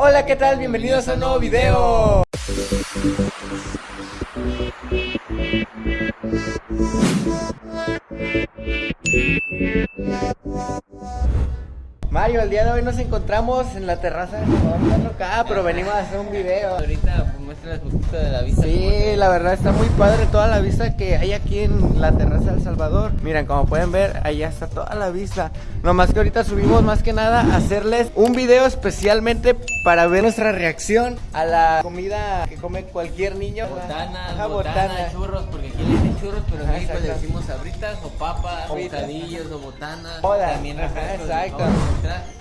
Hola, ¿qué tal? Bienvenidos a un nuevo video. Mario, el día de hoy nos encontramos en la terraza de Salvador acá, pero venimos a hacer un video. Ahorita pues, muéstrales un poquito de la vista. Sí, la verdad está muy padre toda la vista que hay aquí en la terraza del Salvador. Miren, como pueden ver, allá está toda la vista. Nomás que ahorita subimos más que nada a hacerles un video especialmente para ver nuestra reacción a la comida que come cualquier niño. Botanas, Ajá, churros, porque aquí le dicen churros, pero en México le decimos sabritas o papas, o bocadillos o botanas. Todas. También refrescos, exacto.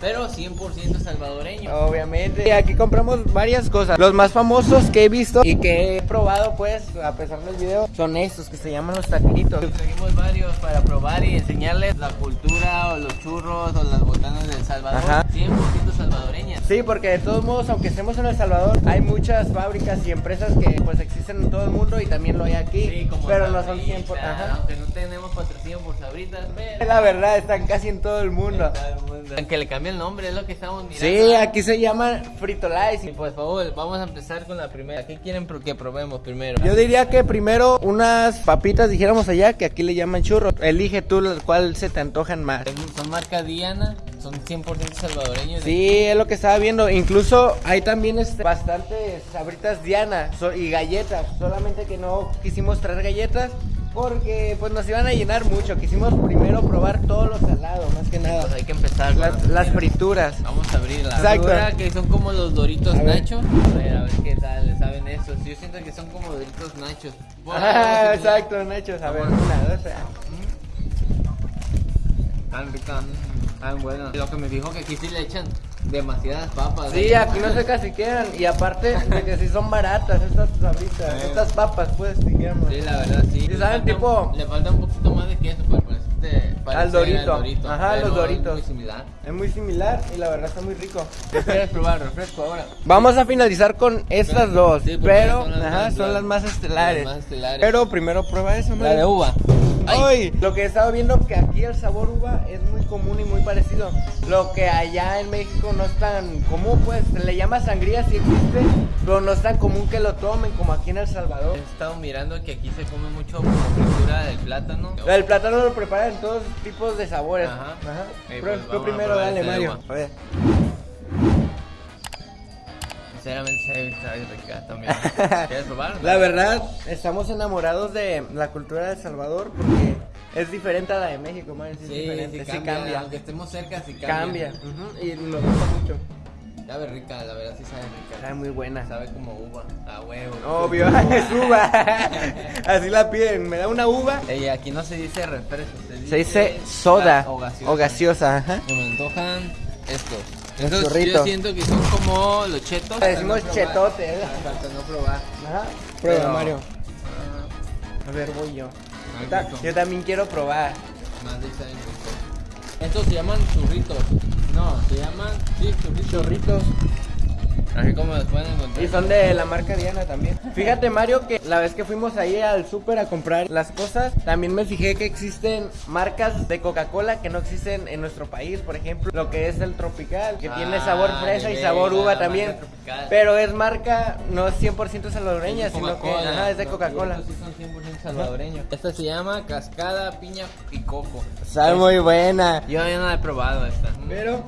Pero 100% salvadoreño. Obviamente. Y aquí compramos varias cosas. Los más famosos que he visto y que he probado, pues, a pesar del video, son estos que se llaman los taquitos. Trajimos varios para probar y enseñarles la cultura o los churros o las botanas del Salvador. Ajá. 100% salvadoreñas. Sí, porque de todos modos, aunque estemos en El Salvador, hay muchas fábricas y empresas que pues existen en todo el mundo y también lo hay aquí, Sí, como pero no son Sabritas, 100 por... Ajá. Aunque no tenemos patrocinio por sabritas, pero... La verdad, están casi en todo el mundo. Aunque le cambie el nombre, es lo que estamos mirando. Sí, aquí se llaman fritolais. Y pues, por favor, vamos a empezar con la primera. ¿Qué quieren que probemos primero? Yo diría que primero unas papitas, dijéramos allá, que aquí le llaman churros. Elige tú cual se te antojan más. Son marca Diana, son 100% salvadoreños. Sí, es lo que estaba viendo. Incluso hay también este, bastantes sabritas Diana so- y galletas. Solamente que no quisimos traer galletas porque pues nos iban a llenar mucho. Quisimos primero probar todo lo salado, más que Pues nada. hay que empezar con Las, la las frituras. Vamos a abrir la Exacto. que son como los doritos A ver. nachos. A ver, a ver qué tal, saben estos. Yo siento que son como doritos nachos. Bueno, Ah, exacto, Nachos. A ver, Vamos. una, dos. Tan tan buenas. Lo que me dijo que aquí sí le echan demasiadas papas. Sí, ¿eh? aquí no se casi quedan. Y aparte de que sí son baratas estas sabritas, Sí. estas papas, pues, digamos. Sí, la verdad sí. Sí, saben, tipo- Le falta un poquito más de queso para parecerte- parecer dorito. Ajá, pero los doritos. Es muy similar. Es muy similar y la verdad está muy rico. ¿Qué quieres probar? Refresco ahora. Vamos a finalizar con estas dos, Sí, pero son las ajá, más- son las más estelares. las más estelares. Pero primero prueba eso, La Mario. de uva. Ay. Ay, lo que he estado viendo que aquí el sabor uva es muy común y muy parecido. Lo que allá en México no es tan común, pues se le llama sangría, sí existe, pero no es tan común que lo tomen como aquí en El Salvador. He estado mirando que aquí se come mucho como fritura del plátano. El plátano lo preparan en todos tipos de sabores. Ajá. Eh, Prueba- pues tú primero, dale, este Mario. A ver. Sinceramente se bien rica también. ¿Quieres probar? La verdad, estamos enamorados de la cultura de El Salvador porque es diferente a la de México, Mario. Sí, es diferente, sí sí cambia. Aunque estemos cerca, sí Cambia. cambia. Y nos gusta mucho. Sabe rica, la verdad sí sabe rica. Sabe muy buena. Sabe como uva, a huevo. Obvio, es uva. Así la piden. Me da una uva. Ey, aquí no se dice refresco, se dice, Se dice soda o gaseosa. o gaseosa. Ajá. Se me antojan estos. Los Estos yo siento que son como los chetos. Decimos Falta no probar. chetote, no probar. Ajá. Prueba, Pero- Mario. Ah, A ver, voy yo. Ay, Yo ta- rico. Yo también quiero probar. más de. Estos se llaman churritos. No, se llaman sí, churritos. Así como los pueden encontrar. Y son de la marca Diana también. Fíjate, Mario, que la vez que fuimos ahí al súper a comprar las cosas, también me fijé que existen marcas de Coca-Cola que no existen en nuestro país. Por ejemplo, lo que es el Tropical, que Ah, tiene sabor fresa y sabor uva también. Pero es marca, no es 100% salvadoreña, Es sino que ajá, es de Coca-Cola. Sí son 100% salvadoreños. Esta se llama cascada, piña y coco. Sabe muy buena. Yo ya no la he probado esta. Pero,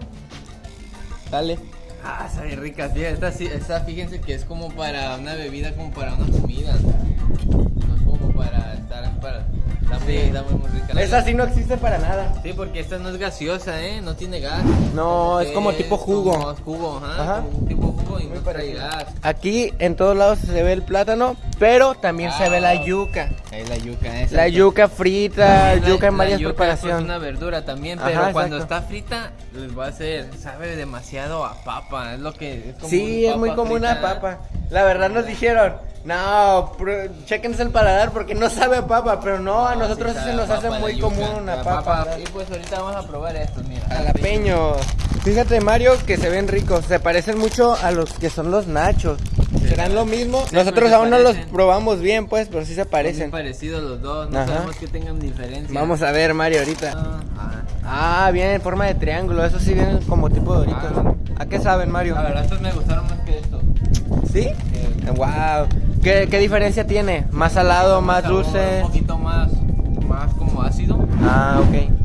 dale. Ah, sabe rica, sí. Esta, sí, esta fíjense que es como para una bebida, como para una comida. No es como para estar para. Está muy, está muy, muy rica. Esa sí no existe para nada. Sí, porque esta no es gaseosa, ¿eh? No tiene gas. No, es como tipo jugo. Como jugo, ajá. Ajá. Como un tipo jugo y Muy no trae gas. Aquí en todos lados se ve el plátano, pero también se ve la Ah. yuca. Ahí la yuca esa. La yuca frita, la- yuca en varias yuca, preparaciones. Es una verdura también, Ajá, pero cuando está frita, les va a hacer, sabe demasiado a papa, es lo que es como Sí, es papa muy común frita. papa. La verdad nos dijeron, no, chéquense el paladar porque no sabe a papa, pero no, a No, nosotros sí se nos a hace papa muy yuca, común una la papa. Y pues ahorita vamos a probar estos, mira. Jalapeños. Fíjate Mario que se ven ricos, se parecen mucho a los que son los nachos. ¿Serán lo mismo? Sí, Nosotros aún no los probamos bien pues, pero sí se Parecen parecen. parecidos los dos, no Ajá. sabemos que tengan diferencia. Vamos a ver Mario ahorita. Ah, ah. Ah, vienen en forma de triángulo, eso sí vienen como tipo de Ah, doritos. ¿A qué saben, Mario? La verdad, estos me gustaron más que estos. ¿Sí? Eh, Wow. ¿Qué, qué diferencia tiene? ¿Más salado, más sabor dulce? Un poquito más, más como ácido. Ah, ok.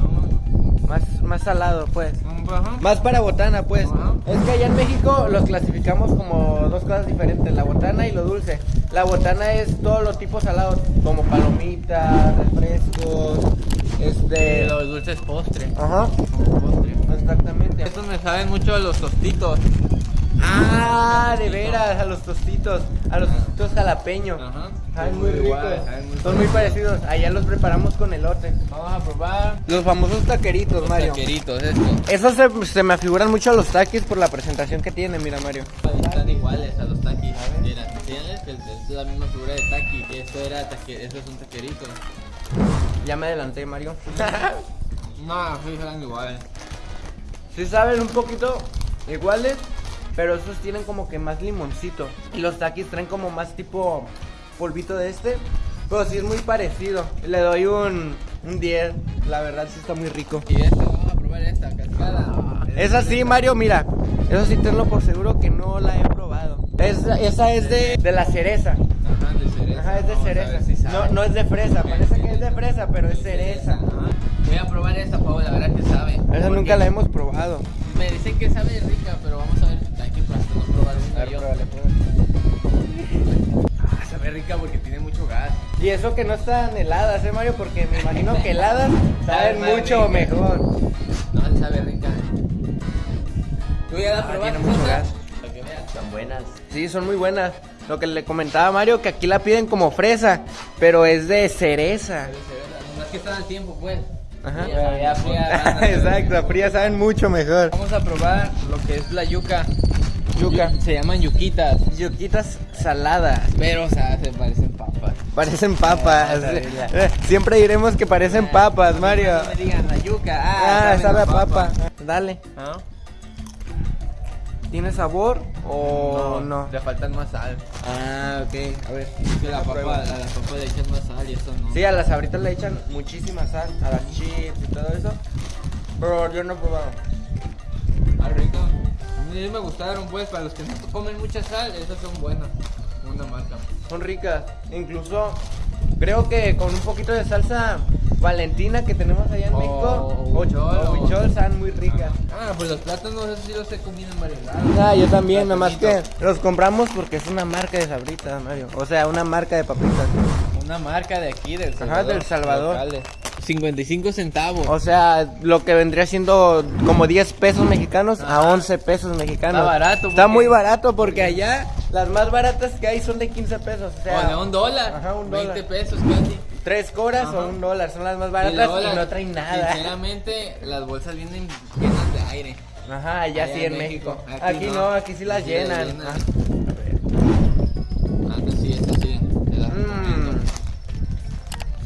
Más, más salado, pues. Ajá. Más para botana, pues. Ajá. Es que allá en México los clasificamos como dos cosas diferentes, la botana y lo dulce. La botana es todos los tipos salados, como palomitas, refrescos, este... Y los dulces postre. Ajá, Como postre. exactamente. Estos me saben mucho a los tostitos. Ah, de veras, a los tostitos, a los tostitos jalapeños. Ajá. Saben muy ricos. muy Son muy parecidos. Allá los preparamos con elote. Vamos a probar Los famosos taqueritos, los Mario. taqueritos, estos. Esos se, se me afiguran mucho a los taquis por la presentación que tienen, mira Mario. Están iguales a los taquis. Mira, que es la misma figura de taqui. Esto era taque, eso es un taquerito. Ya me adelanté, Mario. No, sí, eran iguales. sí saben un poquito iguales, pero esos tienen como que más limoncito. Y los taquis traen como más tipo polvito de este. Pero sí es muy parecido. Le doy un, un 10. La verdad sí está muy rico. Y esta, vamos a probar esta, cascada. Esa sí, Mario, mira. Eso sí tenlo por seguro que no la he probado. Esa, esa es de, de la cereza. Ajá, de cereza. Ajá, es de cereza. si. No, no es de fresa. Parece que es de fresa, pero es cereza. Ajá. Voy a probar esta, Pau, la verdad que sabe. Esa nunca la hemos probado. Me dicen que sabe rica, pero vamos a ver. Probar una yo. Ah, sabe rica porque tiene mucho gas. Y eso que no están heladas, ¿eh, Mario? Porque me imagino que heladas saben Sabe mucho rica. mejor. No, sabe rica. ¿Tú ya la Ah, probaste? tiene mucho gas. Para que veas. Están buenas. Sí, son muy buenas. Lo que le comentaba a Mario, que aquí la piden como fresa, pero es de cereza. Sabe cereza. Nomás que está al tiempo, pues. Ajá. Ya, ya fría, a Exacto, frías saben mucho mejor. Vamos a probar lo que es la yuca. Yuca. Se llaman yuquitas. Yuquitas saladas. Pero, o sea, se parecen papas. Parecen papas. Ah. Eh, Siempre diremos que parecen papas, Mario. No me digan la yuca. Ah, Ah, sabe a a papa. Dale. ¿Ah? ¿Tiene sabor o no? Le faltan más sal. Ah, ok. A ver. Es que la papa, a la papa le echan más sal y eso no. Sí, a las abritas le echan muchísima sal, a las chips y todo eso. Pero yo no he probado. Ah, rico. Mí me gustaron, pues, para los que no comen mucha sal, esas son buenas. Una marca. Son ricas. Incluso creo que con un poquito de salsa valentina que tenemos allá en O- México, o huichol, están muy ricas. Ah, pues los plátanos, esos sí los he comido en varios lados. Ah, yo también, nomás que Platanitos. los compramos porque es una marca de sabritas, Mario. O sea, una marca de papitas. Una marca de aquí, del Ajá, Salvador. del Salvador. locales. 55 centavos. O sea, lo que vendría siendo como 10 pesos mexicanos a Ajá. 11 pesos mexicanos. Está barato, Está muy barato porque allá las más baratas que hay son de 15 pesos. O sea, o de un dólar. Ajá, un 20 dólar. pesos casi. Tres coras Ajá. o un dólar son las más Y baratas y, las- no traen nada. Sinceramente, las bolsas vienen llenas de aire. Ajá, allá Allá sí en en México. México. Aquí, Aquí no. no. aquí sí las Aquí las llenan. llenan. Ah. Ah, no, sí, esta sí. Te la recomiendo. Mm.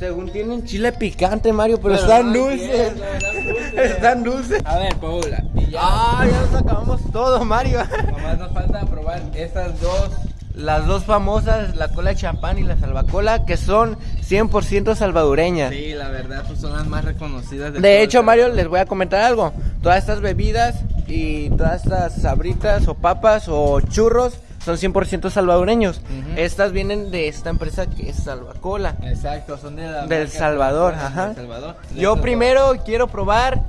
Según tienen chile picante, Mario, pero, Pero están no dulces. entiendo, están dulces. están dulces. A ver, Paula. Y ya. Ah, ya nos acabamos todo, Mario. Nomás nos falta probar estas dos. Las dos famosas, la cola de champán y la salvacola, que son 100% salvadoreñas. Sí, la verdad, pues son las más reconocidas de De hecho, Mario, les voy a comentar algo. Todas estas bebidas y todas estas sabritas o papas o churros son 100% salvadoreños. Estas vienen de esta empresa que es Salvacola. Exacto, son de la Del Salvador, ajá. del Salvador. Yo primero quiero probar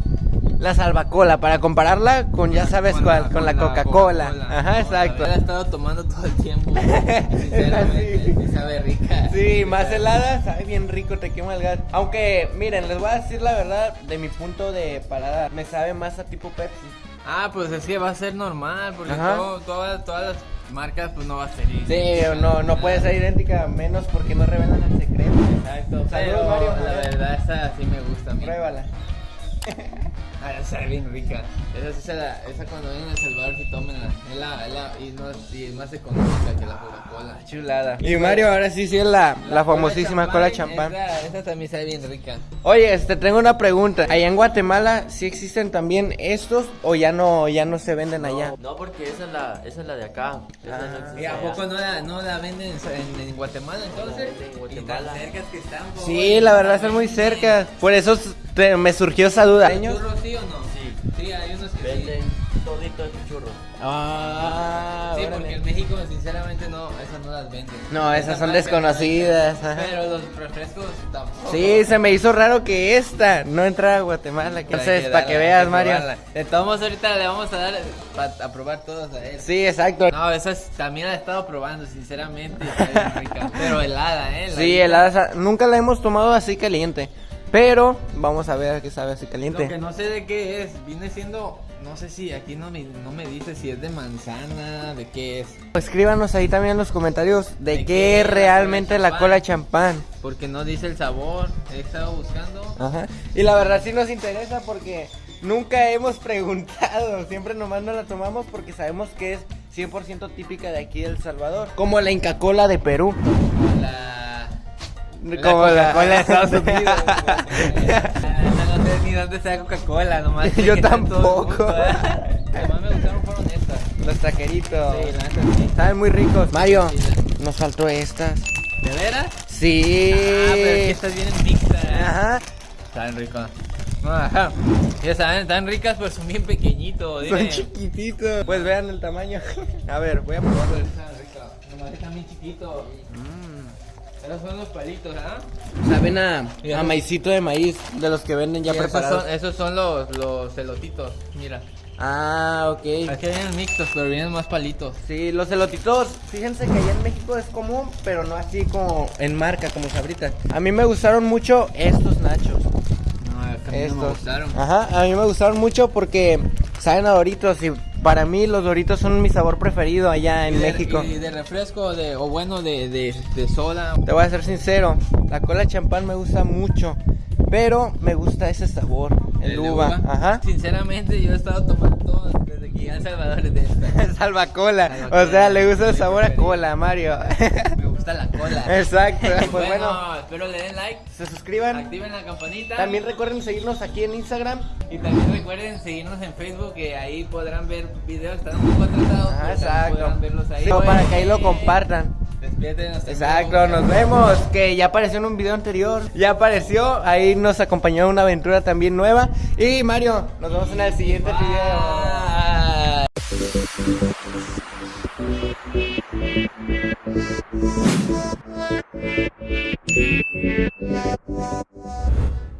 la salvacola para compararla con ya sabes Con cuál, la- con la Coca-Cola. Ajá, No, exacto. La he estado tomando todo el tiempo. Sinceramente, sí sabe rica. Sí, más helada, sabe bien rico, te quema el gas. Aunque, miren, les voy a decir la verdad, de mi punto de paladar, me sabe más a tipo Pepsi. Ah, pues es que va a ser normal, porque todo- todas, todas las marcas pues no va a ser igual. Sí, no, no puede ser idéntica, menos porque no revelan el secreto. Exacto, Saludos, Mario. la verdad esa sí me gusta a mí. Pruébala. Ah, esa es bien rica. Esa sí se la, esa cuando vienen a El Salvador sí tómenla. Es la, es la, y, no, es- y es más económica que la Coca-Cola. Chulada. Y Mario, ahora sí, sí es la, la famosísima cola champán. Esa, esa también sabe bien rica. Oye, este, tengo una pregunta. Allá en Guatemala, ¿sí existen también estos o ya no, ya no se venden allá? No, porque esa es la, esa es la de acá. Esa no Ah. existe ¿Y a poco no la, no la venden en, en Guatemala entonces? No, en Y Guatemala. tan cerca que están. Sí, la verdad están muy cerca. Por eso me surgió esa duda. ¿Hay churros sí o no? Sí. Sí, hay unos que sí. Venden todito en churros. Ah, Sí, órale. porque en México, sinceramente, no, esas no las venden. No, esas son marca desconocidas, ajá. Pero los refrescos tampoco. Sí, se me hizo raro que esta no entrara a Guatemala. Entonces, para que veas, Mario. De todos modos, ahorita le vamos a dar pa- a probar todas a él. Sí, exacto. No, esas también la he estado probando, sinceramente. Rica. Pero helada, ¿eh? Sí, helada. Nunca la hemos tomado así caliente. Pero vamos a ver a qué sabe así Lo que caliente. no sé de qué es, viene siendo, no sé si aquí no me, no me dice si es de manzana, de qué es. Escríbanos ahí también en los comentarios de, ¿De qué qué es la realmente cola la champán? cola champán. Porque no dice el sabor, he estado buscando. Ajá. Y la verdad sí nos interesa porque nunca hemos preguntado. Siempre nomás no la tomamos porque sabemos que es 100% típica de aquí de El Salvador. Como la Inca Cola de Perú. La... Como la- Coca-Cola de Estados Unidos. no sé ni dónde está Coca-Cola, nomás. Yo tampoco. ¿eh? Lo que más me gustaron fueron estas. Los taqueritos. Sí, la neta sí. Saben muy ricos. Mario, nos faltó estas. ¿De veras? Sí. Ah, pero es que estas vienen mixtas. Ajá. Están ricas. Ajá. Ya saben, están ricas, pero son bien pequeñitos. Son dile. chiquititos. Pues vean el tamaño. A ver, voy a probarlo. Están ricas. Nomás están bien chiquitos. Esos son los palitos, ¿ah? Saben a, a maicito de maíz de los que venden ya esos preparados. son, esos son los, los elotitos. Mira. Ah, ok. Aquí vienen mixtos, pero vienen más palitos. Sí, los elotitos, fíjense que allá en México es común, pero no así como en marca, como sabritas. A mí me gustaron mucho estos nachos. No, a mí no me Estos. gustaron. Ajá, a mí me gustaron mucho porque saben a Doritos y para mí los Doritos son mi sabor preferido allá Y en de- México. Y de refresco, de, o bueno, de, de, de soda. Te voy a ser sincero, la cola champán me gusta mucho, pero me gusta ese sabor, el, de uva. Ajá. Sinceramente, yo he estado tomando todo desde que llegué a El Salvador de esta. Salvacola. Salvacola, O sea, le gusta el sabor a cola, Mario. La cola. Exacto. Pues bueno, bueno, espero le den like, se suscriban. activen la campanita. También recuerden seguirnos aquí en Instagram. Y también recuerden seguirnos en Facebook, que ahí podrán ver videos, están un poco atrasados, Ah, exacto. podrán verlos ahí. Sí, para que ahí lo compartan. Despídete, nos Exacto, nos vemos. Que ya apareció en un video anterior. Ya apareció. Ahí nos acompañó una aventura también nueva. Y Mario, nos vemos en el siguiente video. Thank you.